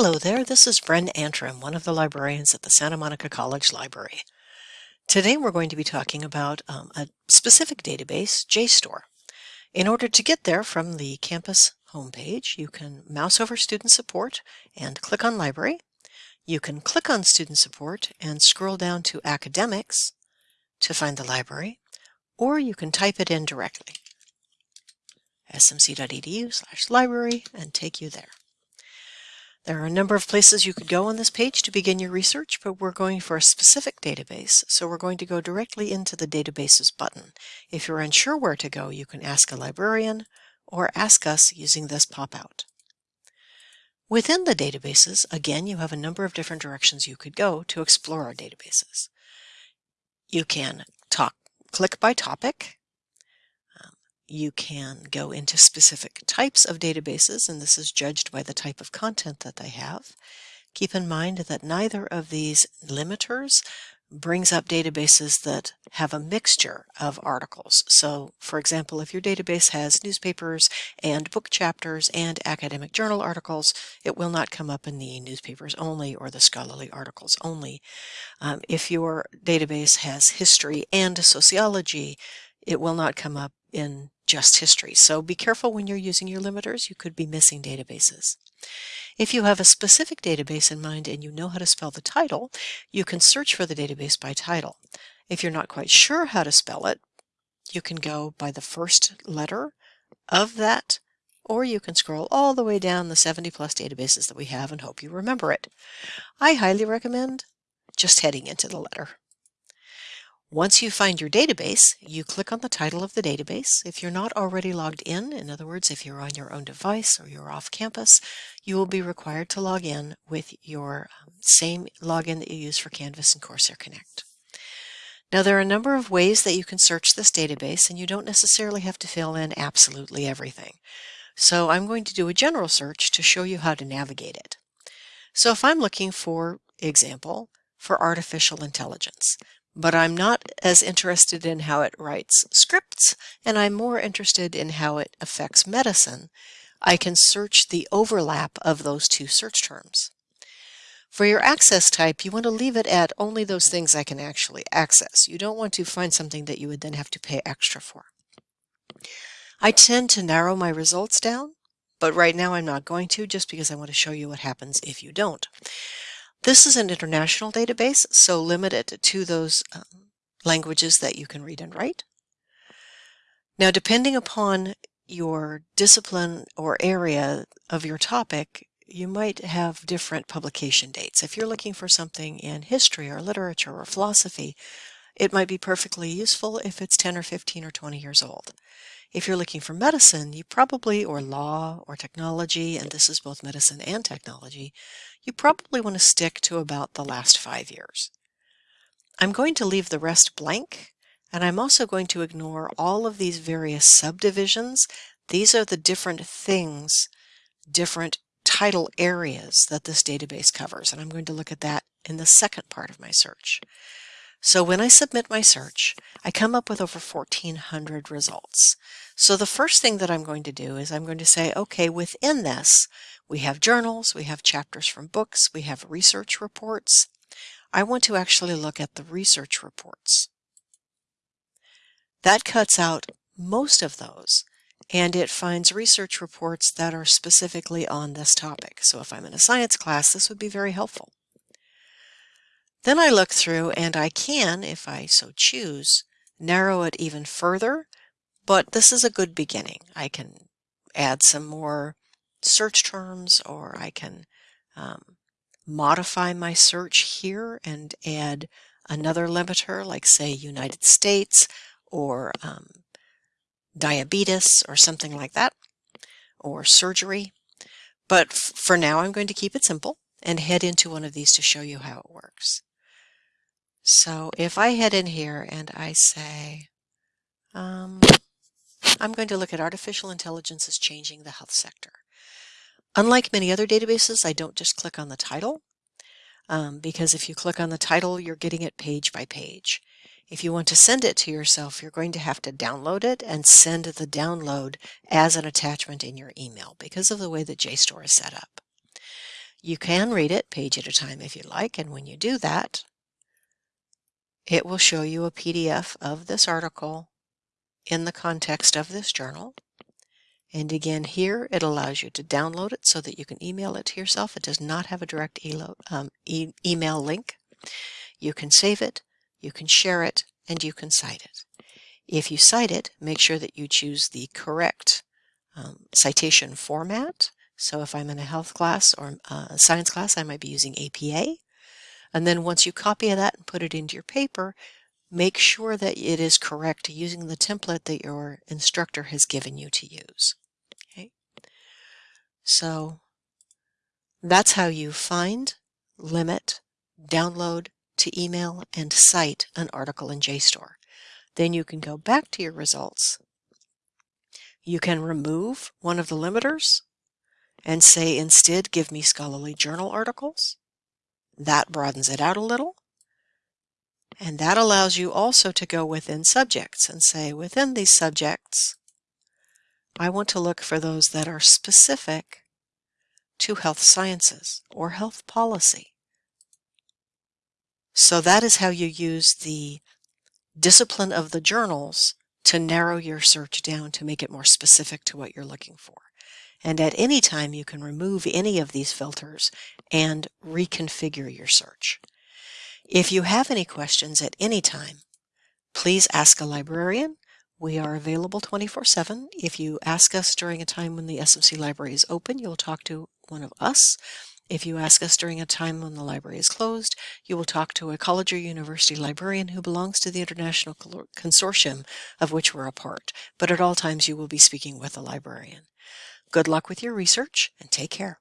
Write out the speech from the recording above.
Hello there, this is Bren Antrim, one of the librarians at the Santa Monica College Library. Today we're going to be talking about um, a specific database, JSTOR. In order to get there from the campus homepage, you can mouse over Student Support and click on Library. You can click on Student Support and scroll down to Academics to find the library, or you can type it in directly, smc.edu slash library, and take you there. There are a number of places you could go on this page to begin your research, but we're going for a specific database, so we're going to go directly into the Databases button. If you're unsure where to go, you can ask a librarian or ask us using this pop-out. Within the databases, again, you have a number of different directions you could go to explore our databases. You can talk, click by topic, you can go into specific types of databases, and this is judged by the type of content that they have. Keep in mind that neither of these limiters brings up databases that have a mixture of articles. So, for example, if your database has newspapers and book chapters and academic journal articles, it will not come up in the newspapers only or the scholarly articles only. Um, if your database has history and sociology, it will not come up in just history. So be careful when you're using your limiters. You could be missing databases. If you have a specific database in mind and you know how to spell the title, you can search for the database by title. If you're not quite sure how to spell it, you can go by the first letter of that, or you can scroll all the way down the 70 plus databases that we have and hope you remember it. I highly recommend just heading into the letter. Once you find your database, you click on the title of the database. If you're not already logged in, in other words, if you're on your own device or you're off campus, you will be required to log in with your um, same login that you use for Canvas and Corsair Connect. Now there are a number of ways that you can search this database and you don't necessarily have to fill in absolutely everything. So I'm going to do a general search to show you how to navigate it. So if I'm looking for example for artificial intelligence, but I'm not as interested in how it writes scripts, and I'm more interested in how it affects medicine. I can search the overlap of those two search terms. For your access type, you want to leave it at only those things I can actually access. You don't want to find something that you would then have to pay extra for. I tend to narrow my results down, but right now I'm not going to just because I want to show you what happens if you don't. This is an international database, so limit it to those um, languages that you can read and write. Now, depending upon your discipline or area of your topic, you might have different publication dates. If you're looking for something in history or literature or philosophy, it might be perfectly useful if it's 10 or 15 or 20 years old. If you're looking for medicine, you probably, or law or technology, and this is both medicine and technology, you probably want to stick to about the last five years. I'm going to leave the rest blank, and I'm also going to ignore all of these various subdivisions. These are the different things, different title areas that this database covers, and I'm going to look at that in the second part of my search. So when I submit my search, I come up with over 1,400 results. So the first thing that I'm going to do is I'm going to say, okay, within this, we have journals, we have chapters from books, we have research reports. I want to actually look at the research reports. That cuts out most of those, and it finds research reports that are specifically on this topic. So if I'm in a science class, this would be very helpful. Then I look through and I can, if I so choose, narrow it even further, but this is a good beginning. I can add some more search terms or I can um, modify my search here and add another limiter like say United States or um, diabetes or something like that or surgery. But for now I'm going to keep it simple and head into one of these to show you how it works. So if I head in here and I say, um, I'm going to look at artificial intelligence is changing the health sector. Unlike many other databases, I don't just click on the title, um, because if you click on the title, you're getting it page by page. If you want to send it to yourself, you're going to have to download it and send the download as an attachment in your email because of the way that JSTOR is set up. You can read it page at a time if you like, and when you do that, it will show you a PDF of this article in the context of this journal. And again, here it allows you to download it so that you can email it to yourself. It does not have a direct um, e email link. You can save it, you can share it, and you can cite it. If you cite it, make sure that you choose the correct um, citation format. So if I'm in a health class or uh, a science class, I might be using APA. And then once you copy that and put it into your paper, make sure that it is correct using the template that your instructor has given you to use. Okay. So that's how you find, limit, download, to email, and cite an article in JSTOR. Then you can go back to your results. You can remove one of the limiters and say instead give me scholarly journal articles. That broadens it out a little. And that allows you also to go within subjects and say within these subjects, I want to look for those that are specific to health sciences or health policy. So that is how you use the discipline of the journals to narrow your search down to make it more specific to what you're looking for. And at any time, you can remove any of these filters and reconfigure your search. If you have any questions at any time, please ask a librarian. We are available 24-7. If you ask us during a time when the SMC library is open, you'll talk to one of us. If you ask us during a time when the library is closed, you will talk to a college or university librarian who belongs to the international consortium of which we're a part. But at all times, you will be speaking with a librarian. Good luck with your research and take care.